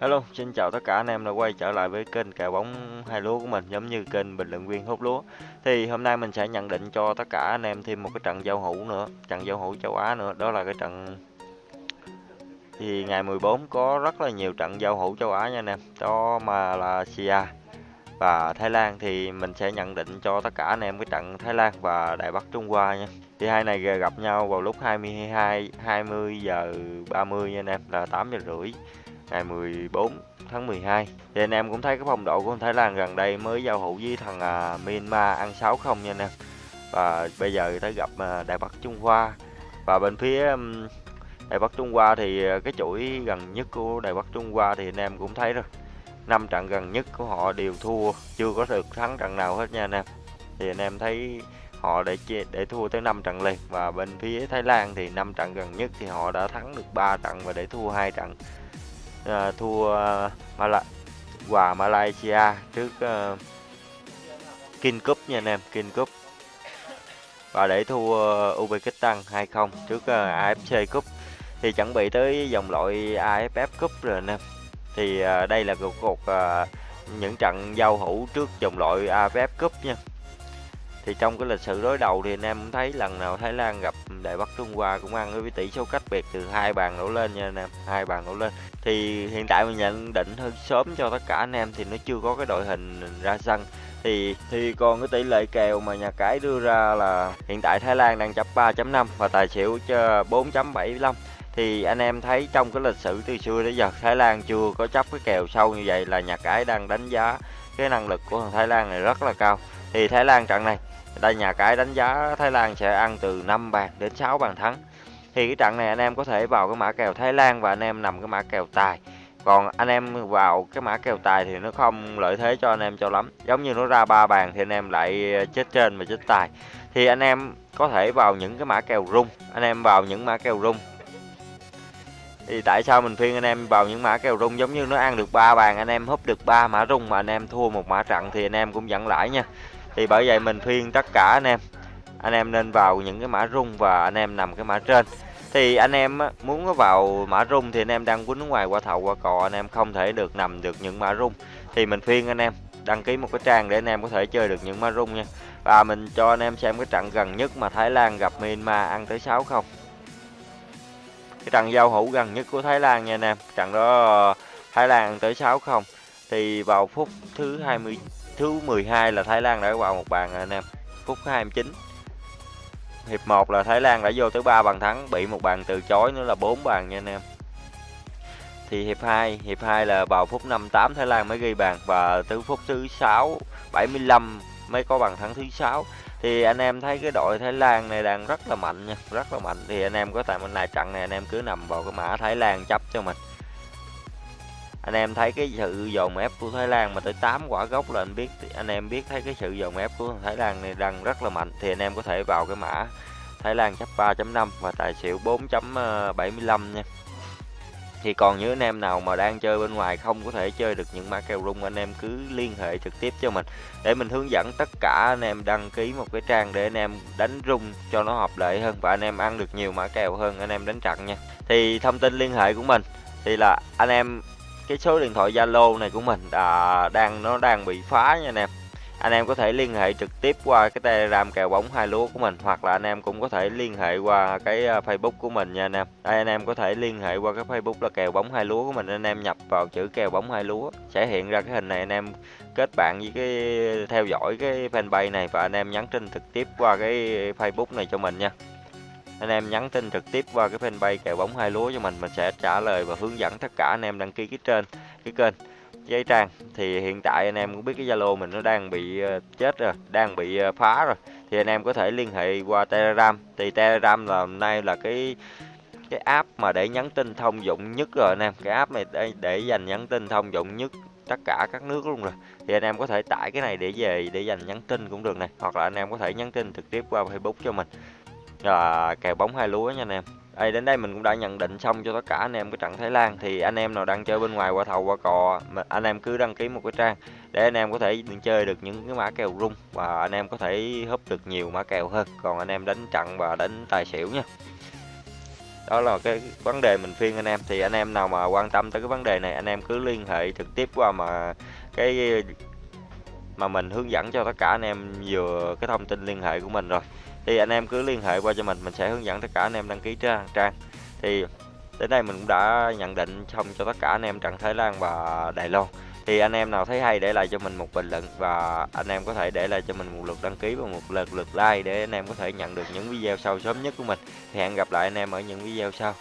Hello, xin chào tất cả anh em đã quay trở lại với kênh kèo bóng hai lúa của mình giống như kênh bình luận viên hút lúa. Thì hôm nay mình sẽ nhận định cho tất cả anh em thêm một cái trận giao hữu nữa, trận giao hữu châu Á nữa, đó là cái trận thì ngày 14 có rất là nhiều trận giao hữu châu Á nha anh em. Đó mà là Sia và Thái Lan thì mình sẽ nhận định cho tất cả anh em cái trận Thái Lan và Đài Bắc Trung Hoa nha. Thì hai này gặp nhau vào lúc 22 20 giờ 30 nha anh em là 8 giờ rưỡi ngày 14 tháng 12 thì anh em cũng thấy cái phong độ của Thái Lan gần đây mới giao hữu với thằng à, Myanmar ăn 6 không nha anh em. Và bây giờ tới gặp à, Đài Bắc Trung Hoa. Và bên phía um, Đài Bắc Trung Hoa thì à, cái chuỗi gần nhất của Đài Bắc Trung Hoa thì anh em cũng thấy rồi. Năm trận gần nhất của họ đều thua chưa có được thắng trận nào hết nha anh em. Thì anh em thấy họ để để thua tới 5 trận liền. Và bên phía Thái Lan thì 5 trận gần nhất thì họ đã thắng được 3 trận và để thua hai trận uh, thua uh, Mala hòa Malaysia trước uh, King Cup nha anh em King Cup. Và để thua ờ, Uzbekistan 2-0 trước uh, AFC Cup. Thì chuẩn bị tới dòng loại AFF Cup rồi anh em. Thì uh, đây là cuộc, cuộc uh, những trận giao hữu trước dòng loại AFF Cup nha thì trong cái lịch sử đối đầu thì anh em cũng thấy lần nào Thái Lan gặp Đại Bắc Trung Hoa cũng ăn với tỷ số cách biệt từ hai bàn đổ lên nha anh em, hai bàn đổ lên. Thì hiện tại mình nhận định hơi sớm cho tất cả anh em thì nó chưa có cái đội hình ra sân. Thì thì còn cái tỷ lệ kèo mà nhà cái đưa ra là hiện tại Thái Lan đang chấp 3.5 và tài xỉu cho 4.75 thì anh em thấy trong cái lịch sử từ xưa đến giờ Thái Lan chưa có chấp cái kèo sâu như vậy là nhà cái đang đánh giá cái năng lực của thằng Thái Lan này rất là cao. Thì Thái Lan trận này, đây nhà cái đánh giá Thái Lan sẽ ăn từ 5 bàn đến 6 bàn thắng. Thì cái trận này anh em có thể vào cái mã kèo Thái Lan và anh em nằm cái mã kèo tài. Còn anh em vào cái mã kèo tài thì nó không lợi thế cho anh em cho lắm. Giống như nó ra ba bàn thì anh em lại chết trên và chết tài. Thì anh em có thể vào những cái mã kèo rung. Anh em vào những mã kèo rung thì tại sao mình khuyên anh em vào những mã kèo rung giống như nó ăn được ba bàn anh em húp được ba mã rung mà anh em thua một mã trận thì anh em cũng dẫn lãi nha thì bởi vậy mình khuyên tất cả anh em anh em nên vào những cái mã rung và anh em nằm cái mã trên thì anh em muốn có vào mã rung thì anh em đăng quýnh ngoài qua thầu qua cò anh em không thể được nằm được những mã rung thì mình khuyên anh em đăng ký một cái trang để anh em có thể chơi được những mã rung nha và mình cho anh em xem cái trận gần nhất mà Thái Lan gặp Myanmar ăn tới 6 không cái trận giao hữu gần nhất của Thái Lan nha anh em trận đó, Thái Lan tới 6-0 thì vào phút thứ 20 thứ 12 là Thái Lan đã vào một bàn anh em phút 29 hiệp 1 là Thái Lan đã vô tới 3 bàn thắng, bị một bàn từ chối nữa là 4 bàn nha anh em thì hiệp 2 hiệp 2 là vào phút 58 Thái Lan mới ghi bàn và từ phút thứ 6 75 mới có bàn thắng thứ sáu. Thì anh em thấy cái đội Thái Lan này đang rất là mạnh nha, rất là mạnh. Thì anh em có tại bên này, trận này anh em cứ nằm vào cái mã Thái Lan chấp cho mình. Anh em thấy cái sự dồn ép của Thái Lan mà tới 8 quả gốc là anh biết, anh em biết thấy cái sự dồn ép của Thái Lan này đang rất là mạnh. Thì anh em có thể vào cái mã Thái Lan chấp 3.5 và tài xỉu 4.75 ờ, nha thì còn những anh em nào mà đang chơi bên ngoài không có thể chơi được những mã kèo rung anh em cứ liên hệ trực tiếp cho mình. Để mình hướng dẫn tất cả anh em đăng ký một cái trang để anh em đánh rung cho nó hợp lệ hơn và anh em ăn được nhiều mã kèo hơn, anh em đánh trận nha. Thì thông tin liên hệ của mình thì là anh em, cái số điện thoại Zalo này của mình đã đang, nó đang bị phá nha anh em anh em có thể liên hệ trực tiếp qua cái telegram kèo bóng hai lúa của mình, hoặc là anh em cũng có thể liên hệ qua cái à, facebook của mình nha anh em. Đây, anh em có thể liên hệ qua cái facebook là kèo bóng hai lúa của mình, anh em nhập vào chữ kèo bóng hai lúa, sẽ hiện ra cái hình này anh em kết bạn với cái, theo dõi cái fanpage này, và anh em nhắn tin trực tiếp qua cái facebook này cho mình nha. Anh em nhắn tin trực tiếp qua cái fanpage kèo bóng hai lúa cho mình mình sẽ trả lời và hướng dẫn tất cả anh em đăng ký cái trên, cái kênh giấy trang thì hiện tại anh em cũng biết cái zalo mình nó đang bị ờ, chết rồi đang bị ờ, phá rồi. Thì anh em có thể liên hệ qua telegram. Thì telegram là hôm nay là cái cái app mà để nhắn tin thông dụng nhất rồi anh em. Cái app này để, để dành nhắn tin thông dụng nhất tất cả các nước luôn rồi. Thì anh em có thể tải cái này để về để dành nhắn tin cũng được này hoặc là anh em có thể nhắn tin trực tiếp qua facebook cho mình. À, kèo bóng hai lúa nha anh em đây đến đây mình cũng đã nhận định xong cho tất cả anh em cái trận Thái Lan. Thì anh em nào đang chơi bên ngoài qua thầu, qua cò anh em cứ đăng ký một cái trang để anh em có thể chơi được những cái mã kèo rung và anh em có thể húp được nhiều mã kèo hơn. Còn anh em đánh trận và đánh tài xỉu nha. Đó là cái vấn đề mình phiên anh em. Thì anh em nào mà quan tâm tới cái vấn đề này, anh em cứ liên hệ trực tiếp qua mà cái, mà mình hướng dẫn cho tất cả anh em vừa cái thông tin liên hệ của mình rồi thì anh em cứ liên hệ qua cho mình mình sẽ hướng dẫn tất cả anh em đăng ký trang trang. Thì đến đây mình cũng đã nhận định xong cho tất cả anh em trận Thái Lan và Đài Loan. Thì anh em nào thấy hay để lại cho mình một bình luận và anh em có thể để lại cho mình một lượt đăng ký và một lượt lượt like để anh em có thể nhận được những video sau sớm nhất của mình. Thì hẹn gặp lại anh em ở những video sau.